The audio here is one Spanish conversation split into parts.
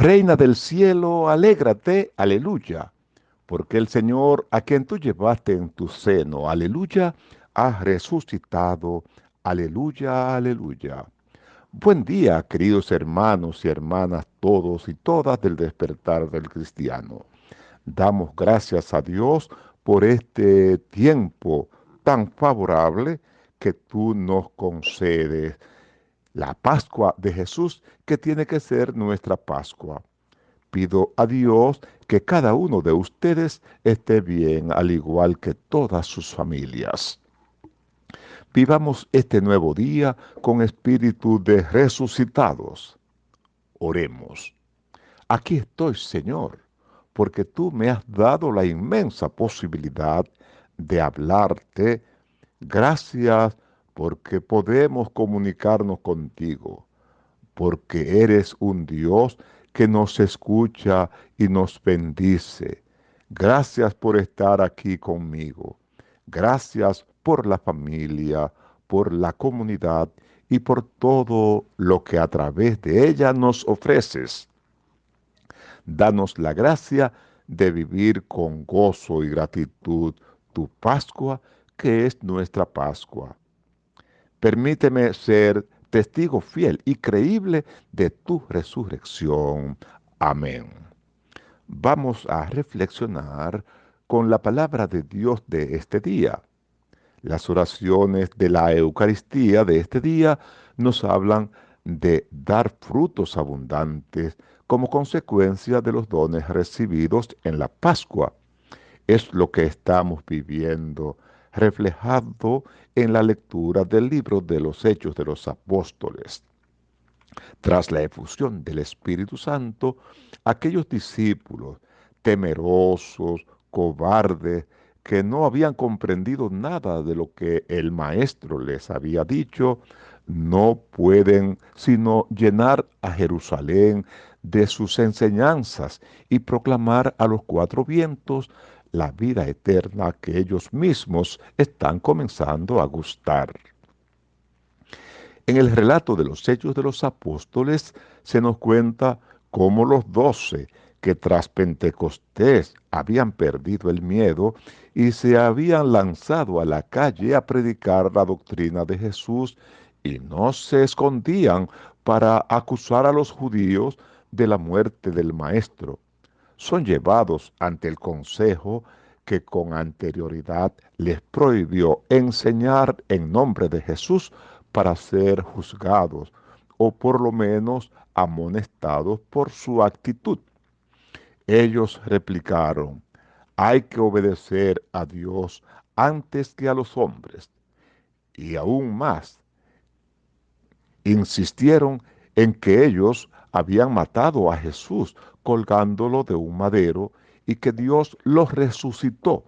Reina del cielo, alégrate, aleluya, porque el Señor a quien tú llevaste en tu seno, aleluya, ha resucitado, aleluya, aleluya. Buen día, queridos hermanos y hermanas, todos y todas del despertar del cristiano. Damos gracias a Dios por este tiempo tan favorable que tú nos concedes. La Pascua de Jesús que tiene que ser nuestra Pascua. Pido a Dios que cada uno de ustedes esté bien, al igual que todas sus familias. Vivamos este nuevo día con espíritu de resucitados. Oremos. Aquí estoy, Señor, porque tú me has dado la inmensa posibilidad de hablarte. Gracias porque podemos comunicarnos contigo, porque eres un Dios que nos escucha y nos bendice. Gracias por estar aquí conmigo. Gracias por la familia, por la comunidad y por todo lo que a través de ella nos ofreces. Danos la gracia de vivir con gozo y gratitud tu Pascua, que es nuestra Pascua. Permíteme ser testigo fiel y creíble de tu resurrección. Amén. Vamos a reflexionar con la palabra de Dios de este día. Las oraciones de la Eucaristía de este día nos hablan de dar frutos abundantes como consecuencia de los dones recibidos en la Pascua. Es lo que estamos viviendo, reflejado en la lectura del libro de los Hechos de los Apóstoles. Tras la efusión del Espíritu Santo, aquellos discípulos temerosos, cobardes, que no habían comprendido nada de lo que el maestro les había dicho, no pueden sino llenar a Jerusalén de sus enseñanzas y proclamar a los cuatro vientos la vida eterna que ellos mismos están comenzando a gustar. En el relato de los hechos de los apóstoles se nos cuenta cómo los doce que tras Pentecostés habían perdido el miedo y se habían lanzado a la calle a predicar la doctrina de Jesús y no se escondían para acusar a los judíos de la muerte del Maestro. Son llevados ante el consejo que con anterioridad les prohibió enseñar en nombre de Jesús para ser juzgados o por lo menos amonestados por su actitud. Ellos replicaron, hay que obedecer a Dios antes que a los hombres. Y aún más, insistieron en que ellos habían matado a Jesús colgándolo de un madero y que Dios lo resucitó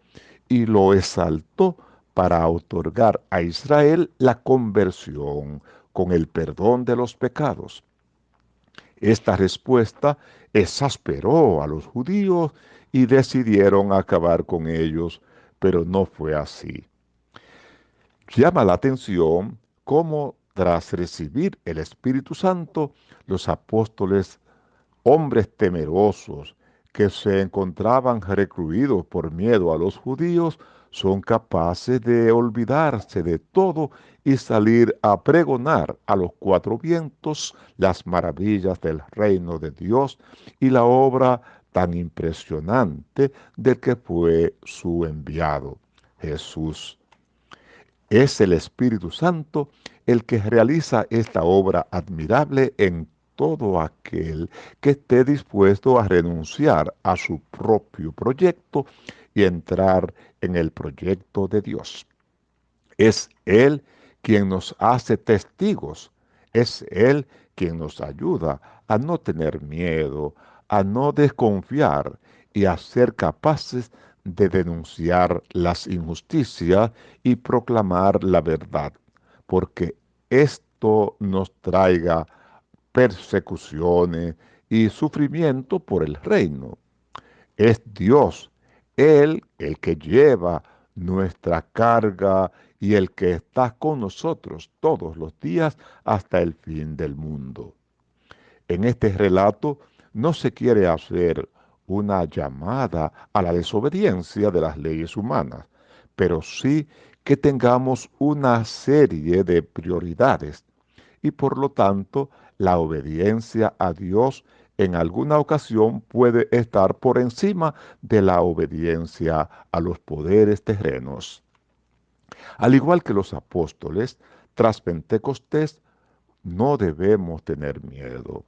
y lo exaltó para otorgar a Israel la conversión con el perdón de los pecados. Esta respuesta exasperó a los judíos y decidieron acabar con ellos, pero no fue así. Llama la atención cómo tras recibir el Espíritu Santo, los apóstoles, hombres temerosos que se encontraban recluidos por miedo a los judíos, son capaces de olvidarse de todo y salir a pregonar a los cuatro vientos las maravillas del reino de Dios y la obra tan impresionante del que fue su enviado, Jesús. Es el Espíritu Santo el que realiza esta obra admirable en todo aquel que esté dispuesto a renunciar a su propio proyecto y entrar en el proyecto de Dios. Es Él quien nos hace testigos, es Él quien nos ayuda a no tener miedo, a no desconfiar y a ser capaces de denunciar las injusticias y proclamar la verdad, porque esto nos traiga persecuciones y sufrimiento por el reino. Es Dios, Él el que lleva nuestra carga y el que está con nosotros todos los días hasta el fin del mundo. En este relato no se quiere hacer una llamada a la desobediencia de las leyes humanas, pero sí que tengamos una serie de prioridades y por lo tanto la obediencia a Dios en alguna ocasión puede estar por encima de la obediencia a los poderes terrenos. Al igual que los apóstoles, tras Pentecostés no debemos tener miedo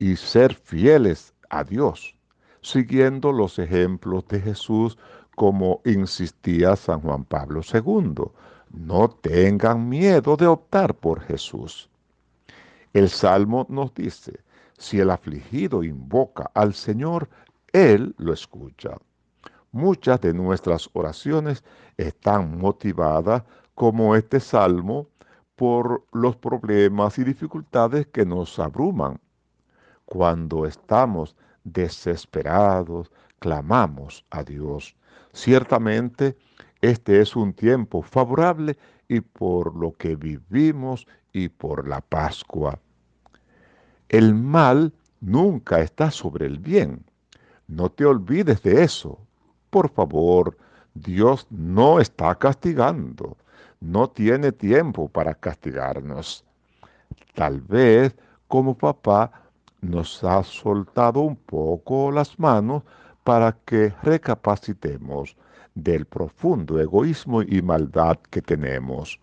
y ser fieles a Dios, siguiendo los ejemplos de Jesús como insistía San Juan Pablo II. No tengan miedo de optar por Jesús. El Salmo nos dice, si el afligido invoca al Señor, Él lo escucha. Muchas de nuestras oraciones están motivadas, como este Salmo, por los problemas y dificultades que nos abruman. Cuando estamos desesperados, clamamos a Dios. Ciertamente, este es un tiempo favorable y por lo que vivimos y por la Pascua. El mal nunca está sobre el bien. No te olvides de eso. Por favor, Dios no está castigando. No tiene tiempo para castigarnos. Tal vez como papá nos ha soltado un poco las manos para que recapacitemos del profundo egoísmo y maldad que tenemos.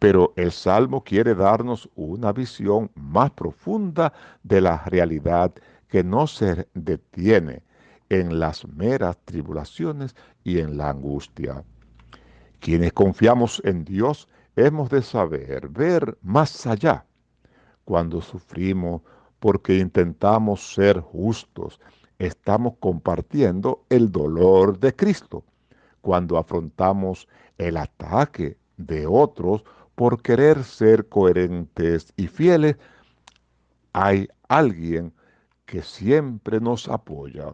Pero el Salmo quiere darnos una visión más profunda de la realidad que no se detiene en las meras tribulaciones y en la angustia. Quienes confiamos en Dios hemos de saber ver más allá. Cuando sufrimos porque intentamos ser justos, estamos compartiendo el dolor de Cristo. Cuando afrontamos el ataque de otros por querer ser coherentes y fieles, hay alguien que siempre nos apoya.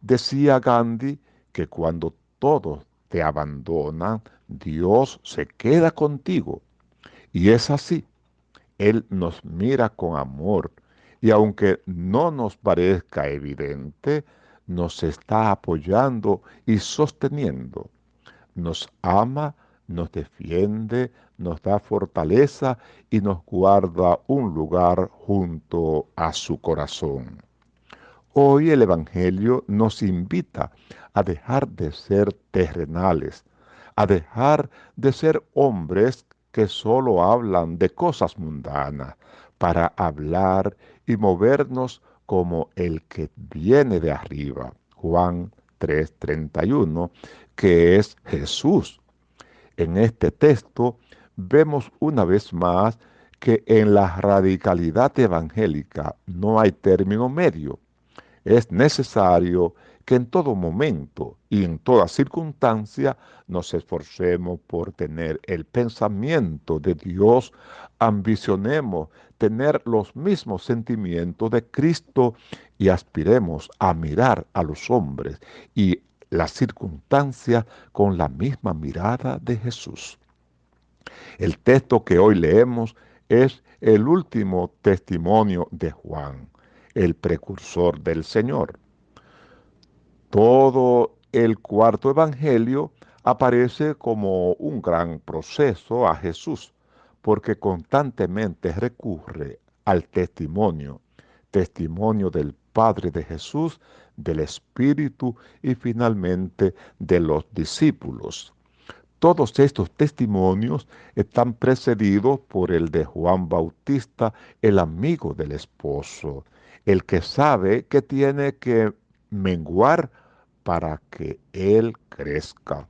Decía Gandhi que cuando todos te abandonan, Dios se queda contigo. Y es así. Él nos mira con amor y aunque no nos parezca evidente, nos está apoyando y sosteniendo. Nos ama, nos defiende, nos da fortaleza y nos guarda un lugar junto a su corazón. Hoy el Evangelio nos invita a dejar de ser terrenales, a dejar de ser hombres que solo hablan de cosas mundanas, para hablar y movernos como el que viene de arriba. Juan 3:31, que es Jesús. En este texto vemos una vez más que en la radicalidad evangélica no hay término medio. Es necesario que en todo momento y en toda circunstancia nos esforcemos por tener el pensamiento de Dios, ambicionemos tener los mismos sentimientos de Cristo y aspiremos a mirar a los hombres y las circunstancias con la misma mirada de Jesús. El texto que hoy leemos es el último testimonio de Juan, el precursor del Señor. Todo el cuarto evangelio aparece como un gran proceso a Jesús, porque constantemente recurre al testimonio, testimonio del Padre de Jesús, del Espíritu y finalmente de los discípulos. Todos estos testimonios están precedidos por el de Juan Bautista, el amigo del esposo, el que sabe que tiene que menguar para que Él crezca.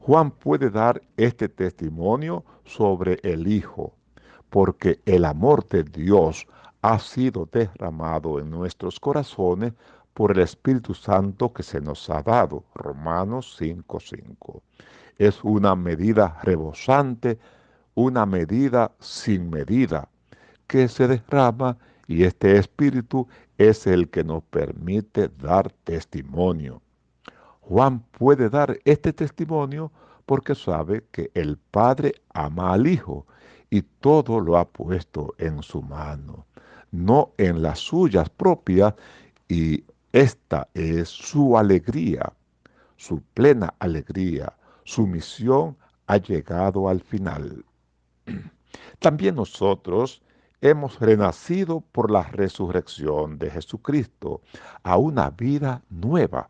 Juan puede dar este testimonio sobre el Hijo, porque el amor de Dios ha sido derramado en nuestros corazones por el Espíritu Santo que se nos ha dado. Romanos 5:5. Es una medida rebosante, una medida sin medida, que se derrama y este Espíritu es el que nos permite dar testimonio. Juan puede dar este testimonio porque sabe que el Padre ama al Hijo y todo lo ha puesto en su mano. no en las suyas propias, y esta es su alegría, su plena alegría, su misión ha llegado al final. También nosotros hemos renacido por la resurrección de Jesucristo a una vida nueva.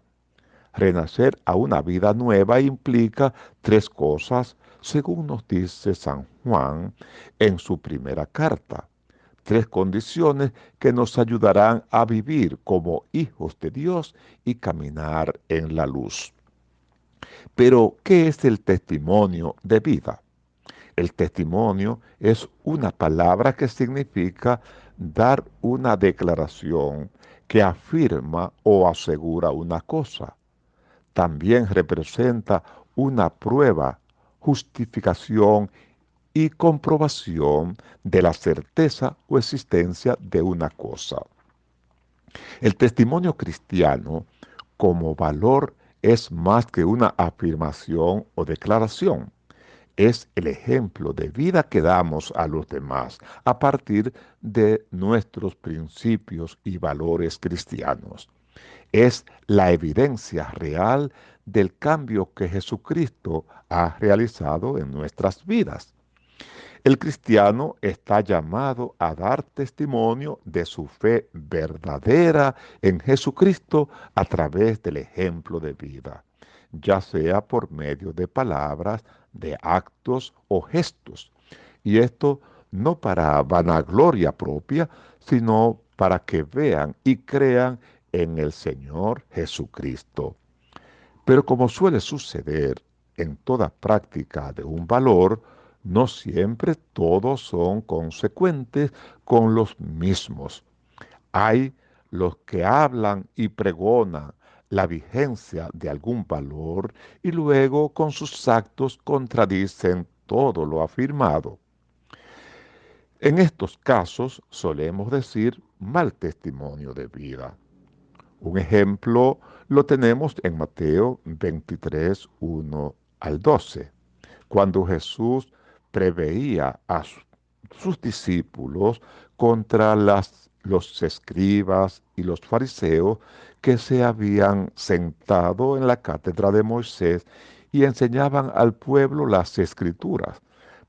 Renacer a una vida nueva implica tres cosas, según nos dice San Juan en su primera carta. Tres condiciones que nos ayudarán a vivir como hijos de Dios y caminar en la luz. Pero, ¿qué es el testimonio de vida? El testimonio es una palabra que significa dar una declaración que afirma o asegura una cosa. También representa una prueba, justificación y comprobación de la certeza o existencia de una cosa. El testimonio cristiano como valor es más que una afirmación o declaración es el ejemplo de vida que damos a los demás a partir de nuestros principios y valores cristianos. Es la evidencia real del cambio que Jesucristo ha realizado en nuestras vidas. El cristiano está llamado a dar testimonio de su fe verdadera en Jesucristo a través del ejemplo de vida, ya sea por medio de palabras, de actos o gestos. Y esto no para vanagloria propia, sino para que vean y crean en el Señor Jesucristo. Pero como suele suceder en toda práctica de un valor, no siempre todos son consecuentes con los mismos. Hay los que hablan y pregonan la vigencia de algún valor y luego con sus actos contradicen todo lo afirmado. En estos casos solemos decir mal testimonio de vida. Un ejemplo lo tenemos en Mateo 23, 1 al 12, cuando Jesús preveía a sus discípulos contra los escribas y los fariseos que se habían sentado en la cátedra de Moisés y enseñaban al pueblo las escrituras,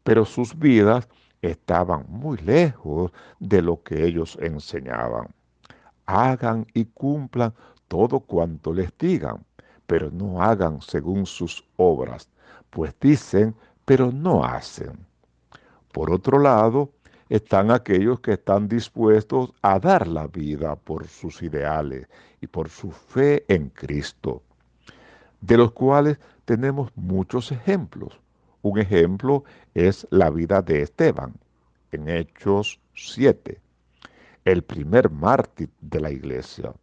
pero sus vidas estaban muy lejos de lo que ellos enseñaban. Hagan y cumplan todo cuanto les digan, pero no hagan según sus obras, pues dicen, pero no hacen. Por otro lado, están aquellos que están dispuestos a dar la vida por sus ideales y por su fe en Cristo, de los cuales tenemos muchos ejemplos. Un ejemplo es la vida de Esteban, en Hechos 7, el primer mártir de la iglesia.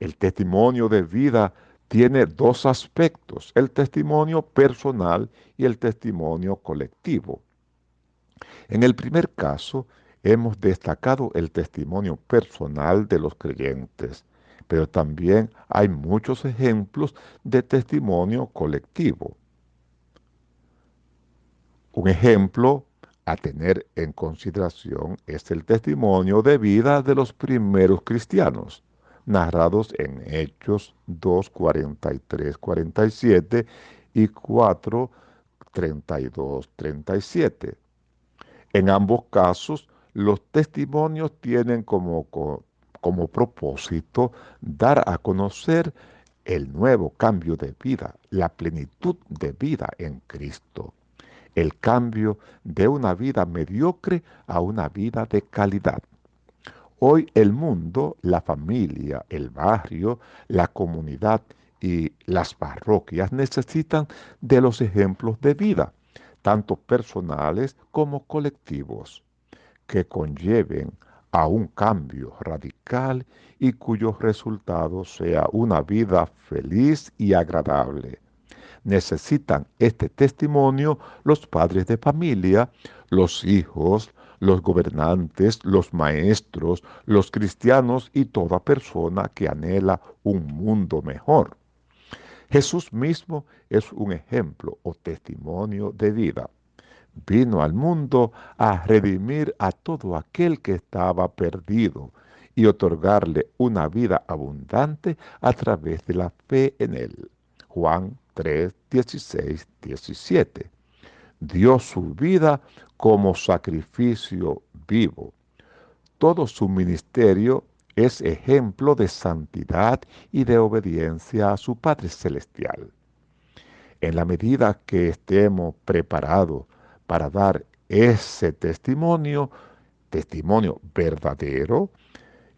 El testimonio de vida tiene dos aspectos, el testimonio personal y el testimonio colectivo. En el primer caso, hemos destacado el testimonio personal de los creyentes, pero también hay muchos ejemplos de testimonio colectivo. Un ejemplo a tener en consideración es el testimonio de vida de los primeros cristianos, narrados en Hechos 2, 43, 47 y 4, 32, 37. En ambos casos, los testimonios tienen como, como propósito dar a conocer el nuevo cambio de vida, la plenitud de vida en Cristo, el cambio de una vida mediocre a una vida de calidad. Hoy el mundo, la familia, el barrio, la comunidad y las parroquias necesitan de los ejemplos de vida tanto personales como colectivos, que conlleven a un cambio radical y cuyo resultado sea una vida feliz y agradable. Necesitan este testimonio los padres de familia, los hijos, los gobernantes, los maestros, los cristianos y toda persona que anhela un mundo mejor. Jesús mismo es un ejemplo o testimonio de vida. vino al mundo a redimir a todo aquel que estaba perdido y otorgarle una vida abundante a través de la fe en él. Juan 3, 16, 17. Dio su vida como sacrificio vivo. Todo su ministerio es ejemplo de santidad y de obediencia a su Padre Celestial. En la medida que estemos preparados para dar ese testimonio, testimonio verdadero,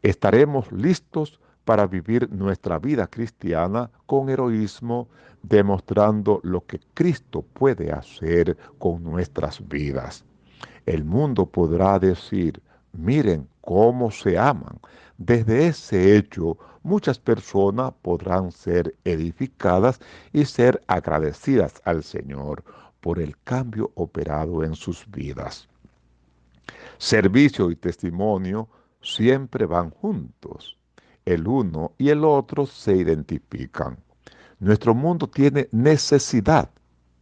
estaremos listos para vivir nuestra vida cristiana con heroísmo, demostrando lo que Cristo puede hacer con nuestras vidas. El mundo podrá decir, miren cómo se aman. Desde ese hecho, muchas personas podrán ser edificadas y ser agradecidas al Señor por el cambio operado en sus vidas. Servicio y testimonio siempre van juntos. El uno y el otro se identifican. Nuestro mundo tiene necesidad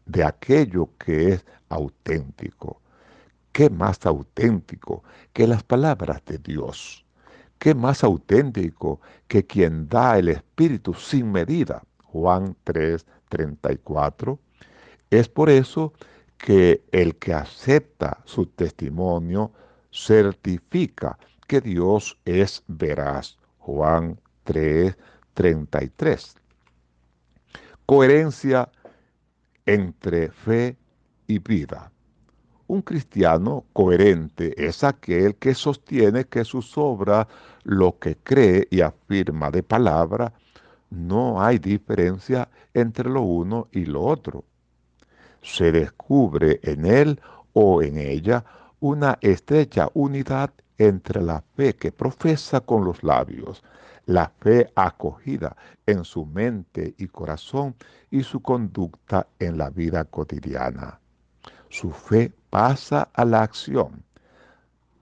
de aquello que es auténtico. ¿Qué más auténtico que las palabras de Dios? ¿Qué más auténtico que quien da el Espíritu sin medida? Juan 3, 34. Es por eso que el que acepta su testimonio certifica que Dios es veraz. Juan 3, 33. Coherencia entre fe y vida. Un cristiano coherente es aquel que sostiene que sus obras, lo que cree y afirma de palabra, no hay diferencia entre lo uno y lo otro se descubre en él o en ella una estrecha unidad entre la fe que profesa con los labios, la fe acogida en su mente y corazón y su conducta en la vida cotidiana. Su fe pasa a la acción,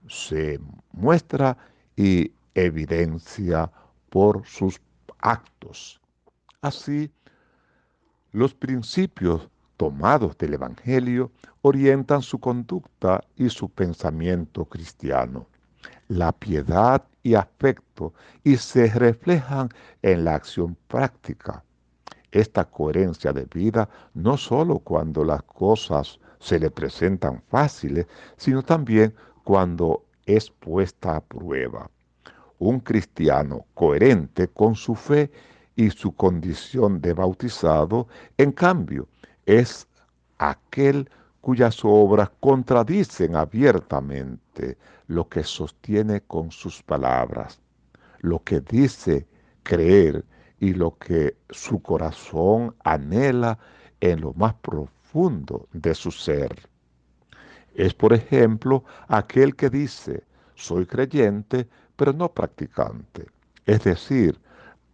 se muestra y evidencia por sus actos. Así, los principios tomados del Evangelio orientan su conducta y su pensamiento cristiano. La piedad y afecto y se reflejan en la acción práctica. Esta coherencia de vida no solo cuando las cosas se le presentan fáciles, sino también cuando es puesta a prueba. Un cristiano coherente con su fe y su condición de bautizado, en cambio, es aquel cuyas obras contradicen abiertamente lo que sostiene con sus palabras, lo que dice creer y lo que su corazón anhela en lo más profundo de su ser. Es, por ejemplo, aquel que dice, soy creyente, pero no practicante. Es decir,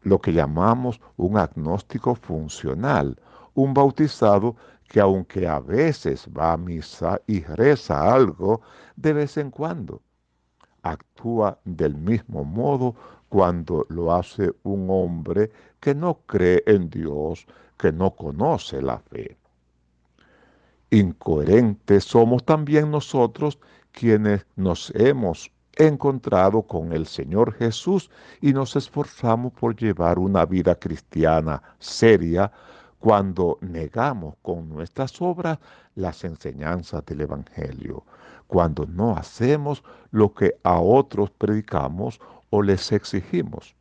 lo que llamamos un agnóstico funcional, un bautizado que aunque a veces va a misa y reza algo de vez en cuando, actúa del mismo modo cuando lo hace un hombre que no cree en Dios, que no conoce la fe. Incoherentes somos también nosotros quienes nos hemos encontrado con el Señor Jesús y nos esforzamos por llevar una vida cristiana seria, cuando negamos con nuestras obras las enseñanzas del Evangelio, cuando no hacemos lo que a otros predicamos o les exigimos.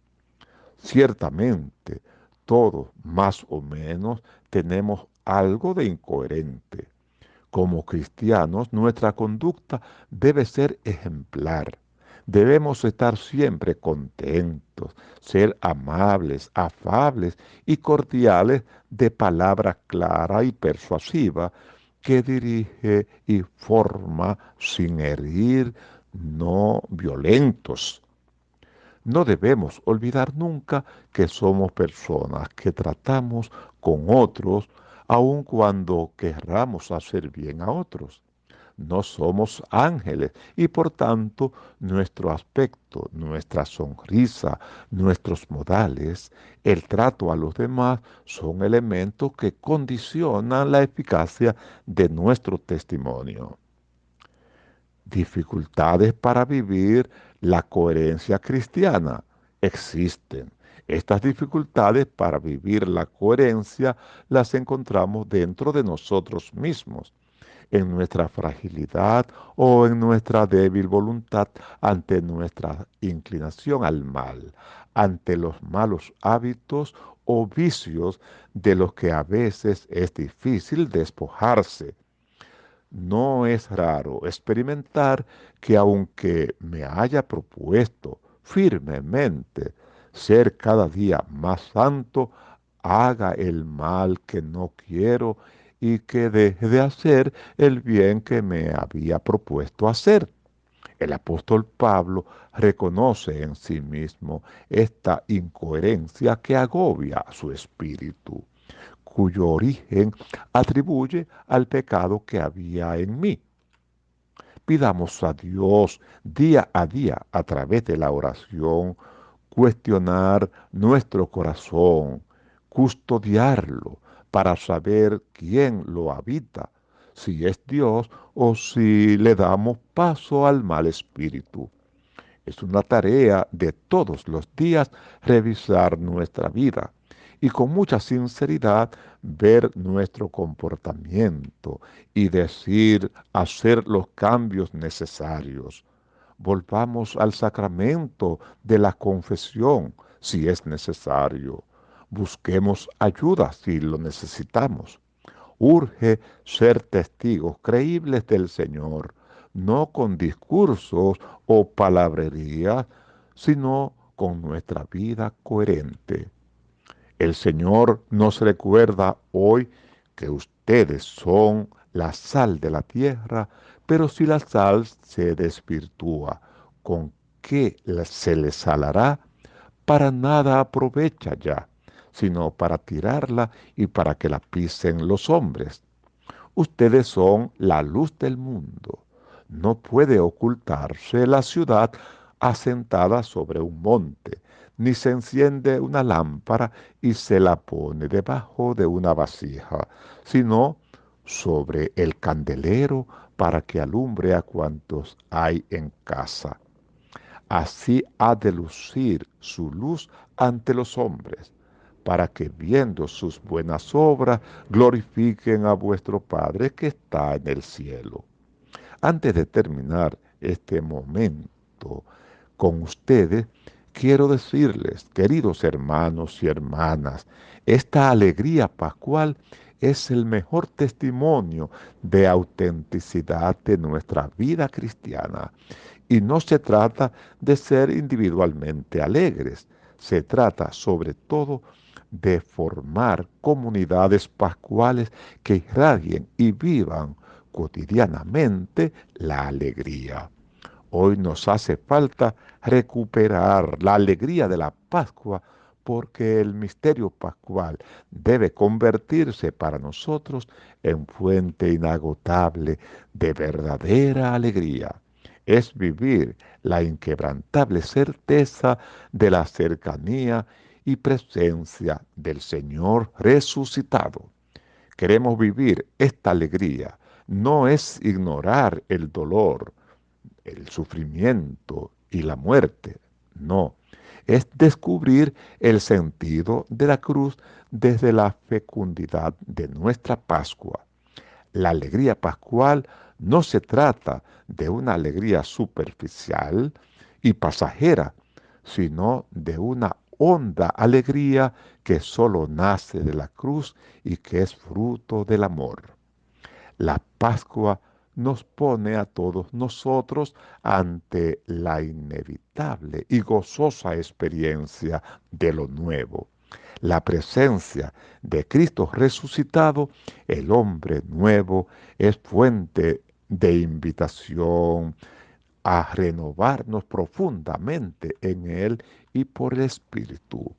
Ciertamente, todos más o menos tenemos algo de incoherente. Como cristianos, nuestra conducta debe ser ejemplar Debemos estar siempre contentos, ser amables, afables y cordiales de palabra clara y persuasiva que dirige y forma sin herir, no violentos. No debemos olvidar nunca que somos personas que tratamos con otros aun cuando querramos hacer bien a otros. No somos ángeles y por tanto nuestro aspecto, nuestra sonrisa, nuestros modales, el trato a los demás son elementos que condicionan la eficacia de nuestro testimonio. Dificultades para vivir la coherencia cristiana existen. Estas dificultades para vivir la coherencia las encontramos dentro de nosotros mismos en nuestra fragilidad o en nuestra débil voluntad ante nuestra inclinación al mal, ante los malos hábitos o vicios de los que a veces es difícil despojarse. No es raro experimentar que aunque me haya propuesto firmemente ser cada día más santo, haga el mal que no quiero y que deje de hacer el bien que me había propuesto hacer. El apóstol Pablo reconoce en sí mismo esta incoherencia que agobia su espíritu, cuyo origen atribuye al pecado que había en mí. Pidamos a Dios día a día a través de la oración cuestionar nuestro corazón, custodiarlo, para saber quién lo habita, si es Dios o si le damos paso al mal espíritu. Es una tarea de todos los días revisar nuestra vida y con mucha sinceridad ver nuestro comportamiento y decir, hacer los cambios necesarios. Volvamos al sacramento de la confesión si es necesario. Busquemos ayuda si lo necesitamos. Urge ser testigos creíbles del Señor, no con discursos o palabrerías, sino con nuestra vida coherente. El Señor nos recuerda hoy que ustedes son la sal de la tierra, pero si la sal se desvirtúa, ¿con qué se le salará? Para nada aprovecha ya sino para tirarla y para que la pisen los hombres. Ustedes son la luz del mundo. No puede ocultarse la ciudad asentada sobre un monte, ni se enciende una lámpara y se la pone debajo de una vasija, sino sobre el candelero para que alumbre a cuantos hay en casa. Así ha de lucir su luz ante los hombres, para que viendo sus buenas obras glorifiquen a vuestro Padre que está en el cielo. Antes de terminar este momento con ustedes, quiero decirles, queridos hermanos y hermanas, esta alegría pascual es el mejor testimonio de autenticidad de nuestra vida cristiana. Y no se trata de ser individualmente alegres, se trata sobre todo de formar comunidades pascuales que irradien y vivan cotidianamente la alegría. Hoy nos hace falta recuperar la alegría de la Pascua porque el misterio pascual debe convertirse para nosotros en fuente inagotable de verdadera alegría. Es vivir la inquebrantable certeza de la cercanía y presencia del Señor resucitado. Queremos vivir esta alegría. No es ignorar el dolor, el sufrimiento y la muerte. No, es descubrir el sentido de la cruz desde la fecundidad de nuestra Pascua. La alegría pascual no se trata de una alegría superficial y pasajera, sino de una honda alegría que solo nace de la cruz y que es fruto del amor. La Pascua nos pone a todos nosotros ante la inevitable y gozosa experiencia de lo nuevo. La presencia de Cristo resucitado, el hombre nuevo, es fuente de invitación, a renovarnos profundamente en Él y por el Espíritu.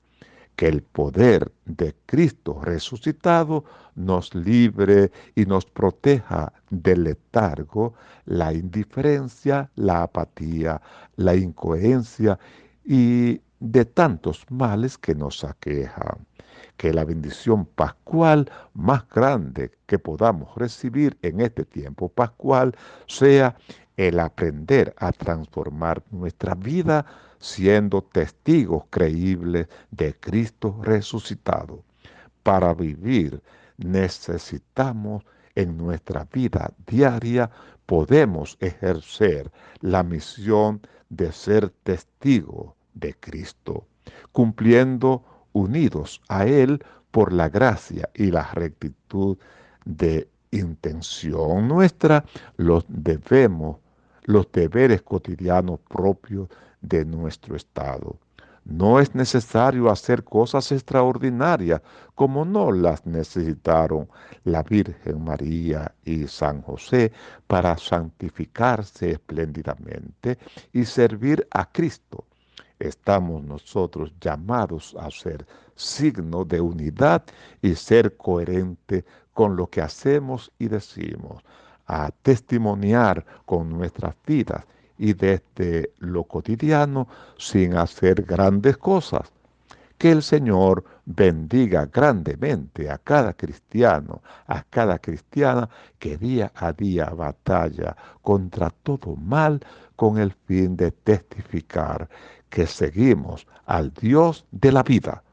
que el poder de Cristo resucitado nos libre y nos proteja del letargo, la indiferencia, la apatía, la incoherencia y de tantos males que nos aquejan. Que la bendición pascual más grande que podamos recibir en este tiempo pascual sea el aprender a transformar nuestra vida siendo testigos creíbles de Cristo resucitado. Para vivir necesitamos en nuestra vida diaria, podemos ejercer la misión de ser testigos de Cristo, cumpliendo unidos a Él por la gracia y la rectitud de intención nuestra, los debemos, los deberes cotidianos propios de nuestro estado. No es necesario hacer cosas extraordinarias como no las necesitaron la Virgen María y San José para santificarse espléndidamente y servir a Cristo. Estamos nosotros llamados a ser signo de unidad y ser coherente con lo que hacemos y decimos, a testimoniar con nuestras vidas y desde lo cotidiano sin hacer grandes cosas. Que el Señor bendiga grandemente a cada cristiano, a cada cristiana que día a día batalla contra todo mal con el fin de testificar que seguimos al Dios de la vida.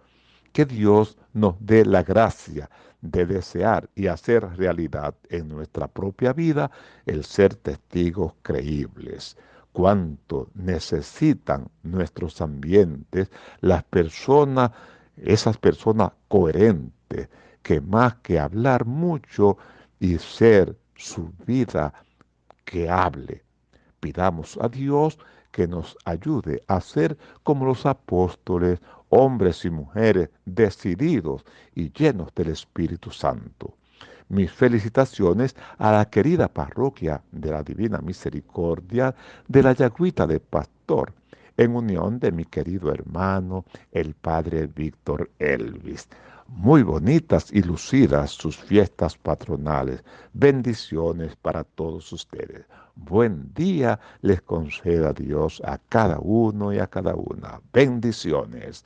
Que Dios nos dé la gracia de desear y hacer realidad en nuestra propia vida el ser testigos creíbles cuánto necesitan nuestros ambientes las personas, esas personas coherentes, que más que hablar mucho y ser su vida que hable. Pidamos a Dios que nos ayude a ser como los apóstoles, hombres y mujeres decididos y llenos del Espíritu Santo. Mis felicitaciones a la querida parroquia de la Divina Misericordia de la Yagüita de Pastor, en unión de mi querido hermano, el Padre Víctor Elvis. Muy bonitas y lucidas sus fiestas patronales. Bendiciones para todos ustedes. Buen día les conceda Dios a cada uno y a cada una. Bendiciones.